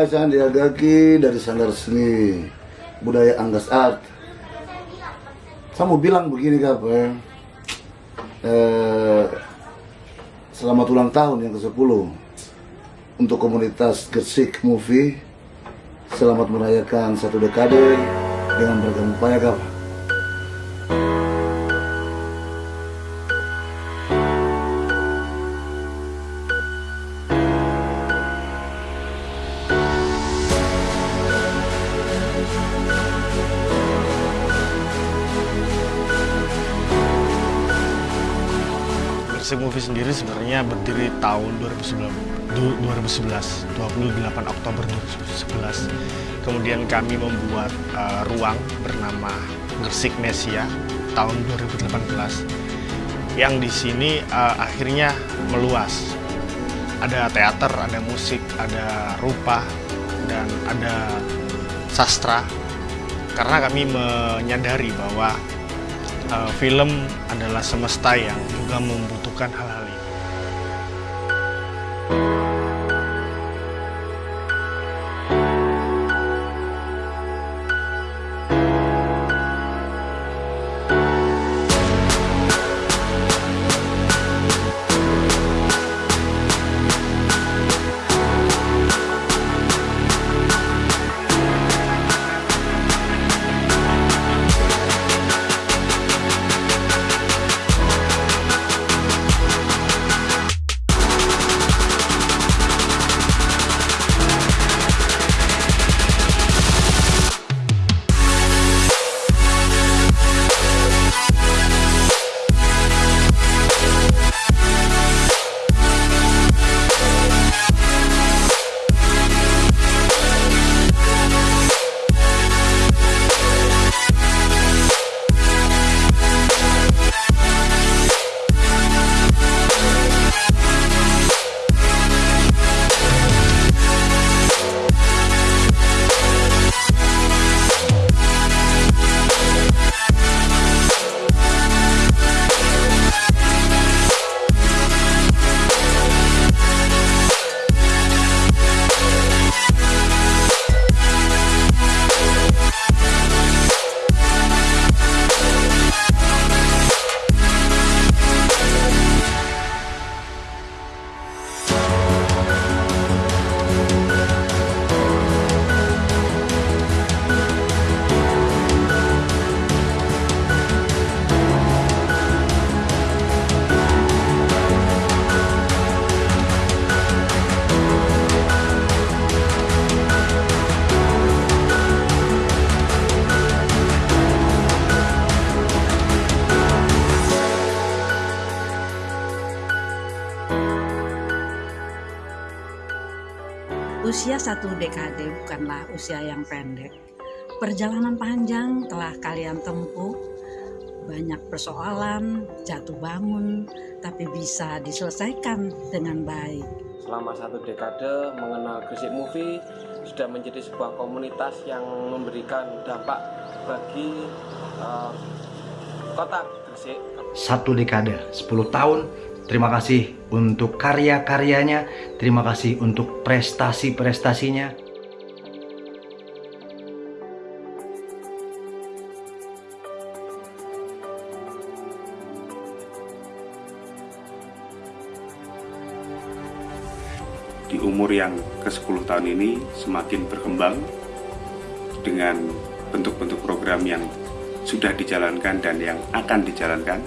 Hai Sandiagaki dari Sanggar Seni Budaya Anggas Art. Saya mau bilang begini kak, ya. eh, selamat ulang tahun yang ke-10 untuk komunitas Gersik Movie. Selamat merayakan satu dekade dengan beragam upaya kak. Gersik Movie sendiri sebenarnya berdiri tahun 2011, 28 Oktober 2011. Kemudian kami membuat uh, ruang bernama Gersik Nesia tahun 2018 yang di sini uh, akhirnya meluas. Ada teater, ada musik, ada rupa, dan ada sastra. Karena kami menyadari bahwa film adalah semesta yang juga membutuhkan hal-hal Usia satu dekade bukanlah usia yang pendek. Perjalanan panjang telah kalian tempuh, banyak persoalan, jatuh bangun, tapi bisa diselesaikan dengan baik. Selama satu dekade mengenal Gresik Movie sudah menjadi sebuah komunitas yang memberikan dampak bagi uh, kota Gresik. Satu dekade, 10 tahun Terima kasih untuk karya-karyanya, terima kasih untuk prestasi-prestasinya. Di umur yang ke-10 tahun ini semakin berkembang dengan bentuk-bentuk program yang sudah dijalankan dan yang akan dijalankan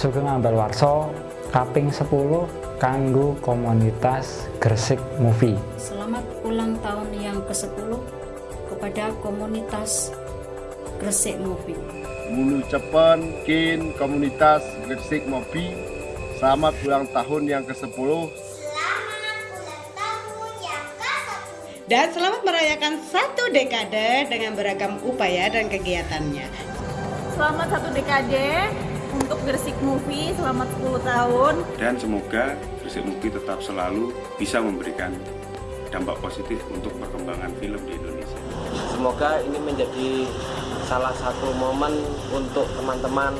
Sugeng Ambal Warso kaping 10 kanggo komunitas Gresik Movie. Selamat ulang tahun yang ke-10 kepada komunitas Gresik Movie. Mulu Cepen Kin komunitas Gresik Movie. Selamat ulang tahun yang ke-10. Dan selamat merayakan satu dekade dengan beragam upaya dan kegiatannya. Selamat satu dekade untuk Gresik Movie selamat 10 tahun. Dan semoga Gresik Movie tetap selalu bisa memberikan dampak positif untuk perkembangan film di Indonesia. Semoga ini menjadi salah satu momen untuk teman-teman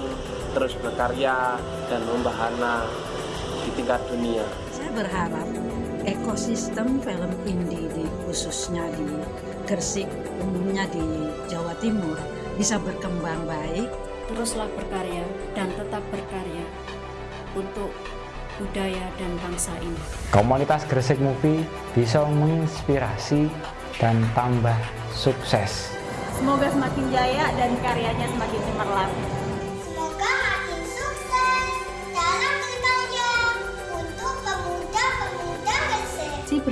terus berkarya dan membahana di tingkat dunia. Saya berharap ekosistem film indie di khususnya di Gresik, umumnya di Jawa Timur bisa berkembang baik. Teruslah berkarya dan tetap berkarya untuk budaya dan bangsa ini. Komunitas Gresik Movie bisa menginspirasi dan tambah sukses. Semoga semakin jaya dan karyanya semakin cemerlang.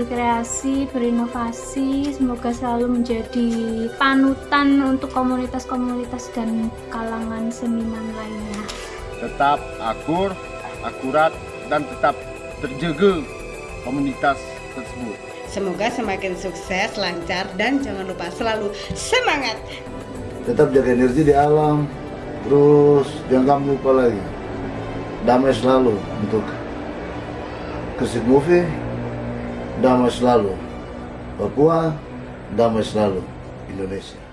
Berkreasi, berinovasi, semoga selalu menjadi panutan untuk komunitas-komunitas dan kalangan seniman lainnya. Tetap akur, akurat, dan tetap terjaga komunitas tersebut. Semoga semakin sukses, lancar, dan jangan lupa selalu semangat. Tetap jaga energi di alam, terus jangan lupa lagi damai selalu untuk Gresik Movie, damai selalu Papua, damai selalu Indonesia.